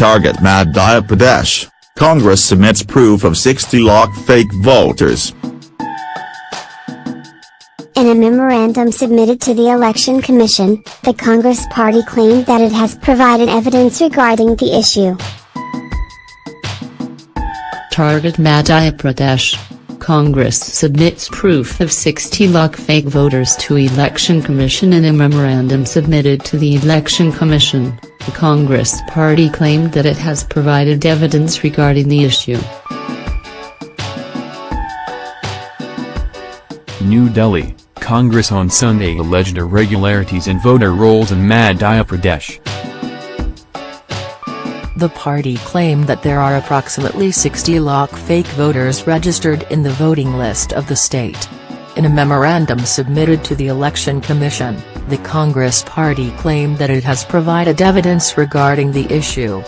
Target Madhya Pradesh, Congress submits proof of 60 lakh fake voters. In a memorandum submitted to the Election Commission, the Congress party claimed that it has provided evidence regarding the issue. Target Madhya Pradesh. Congress submits proof of 60 lakh fake voters to Election Commission in a memorandum submitted to the Election Commission. The Congress party claimed that it has provided evidence regarding the issue. New Delhi, Congress on Sunday alleged irregularities in voter rolls in Madhya Pradesh. The party claimed that there are approximately 60 lakh fake voters registered in the voting list of the state. In a memorandum submitted to the Election Commission, the Congress party claimed that it has provided evidence regarding the issue.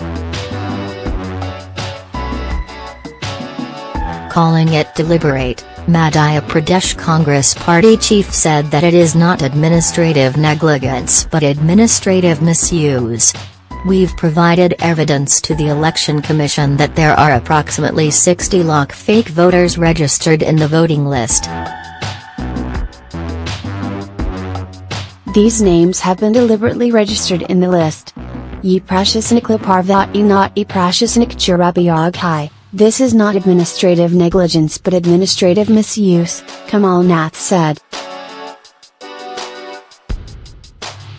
Calling it deliberate, Madhya Pradesh Congress party chief said that it is not administrative negligence but administrative misuse. We've provided evidence to the Election Commission that there are approximately 60 lakh fake voters registered in the voting list. These names have been deliberately registered in the list. Ye prashasnik parvat e not e prashasnik churabiyag This is not administrative negligence but administrative misuse, Kamal Nath said.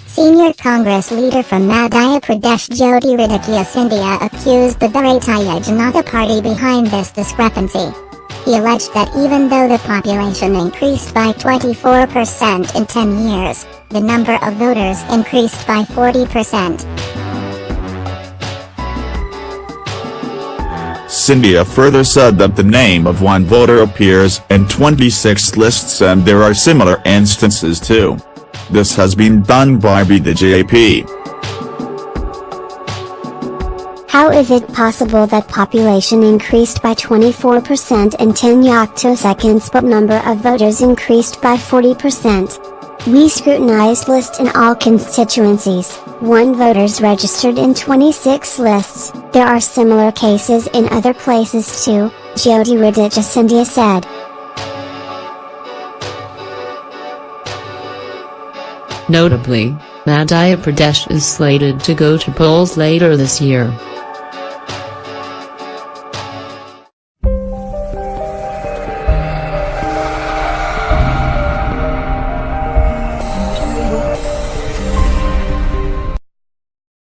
Senior Congress leader from Madhya Pradesh Jyoti Jyotiraditya Scindia accused the Bharatiya Janata Party behind this discrepancy. He alleged that even though the population increased by 24% in 10 years, the number of voters increased by 40%. Scindia further said that the name of one voter appears in 26 lists and there are similar instances too. This has been done by BJP. How is it possible that population increased by 24% in 10 seconds, but number of voters increased by 40%? We scrutinized lists in all constituencies, one voters registered in 26 lists, there are similar cases in other places too, Jyotiraditya Scindia said. Notably, Madhya Pradesh is slated to go to polls later this year.